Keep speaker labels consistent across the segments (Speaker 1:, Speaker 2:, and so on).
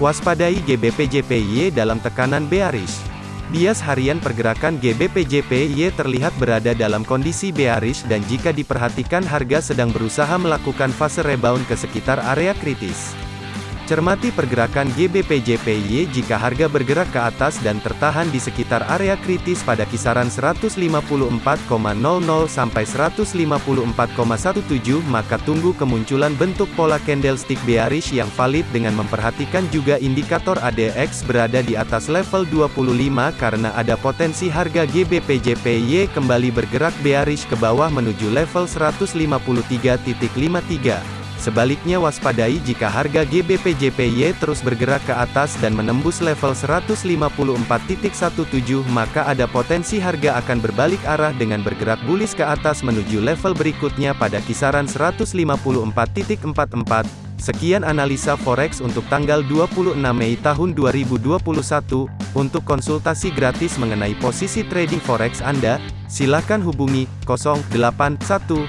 Speaker 1: Waspadai GBP-JPY dalam tekanan bearish. Bias harian pergerakan GBP-JPY terlihat berada dalam kondisi bearish dan jika diperhatikan harga sedang berusaha melakukan fase rebound ke sekitar area kritis. Cermati pergerakan GBP-JPY jika harga bergerak ke atas dan tertahan di sekitar area kritis pada kisaran 154,00 sampai 154,17 maka tunggu kemunculan bentuk pola candlestick bearish yang valid dengan memperhatikan juga indikator ADX berada di atas level 25 karena ada potensi harga GBP-JPY kembali bergerak bearish ke bawah menuju level 153.53. Sebaliknya waspadai jika harga GBP-JPY terus bergerak ke atas dan menembus level 154.17 maka ada potensi harga akan berbalik arah dengan bergerak bullish ke atas menuju level berikutnya pada kisaran 154.44. Sekian analisa forex untuk tanggal 26 Mei tahun 2021. Untuk konsultasi gratis mengenai posisi trading forex Anda, silakan hubungi 081212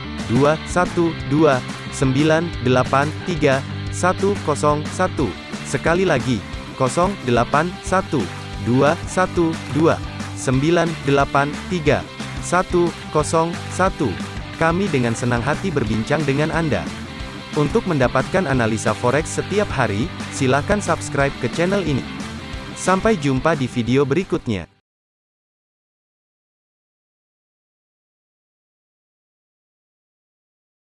Speaker 1: 983 101. Sekali lagi, 081 212 983 101. Kami dengan senang hati berbincang dengan Anda. Untuk mendapatkan analisa forex setiap hari, silakan subscribe ke channel ini. Sampai jumpa di video berikutnya.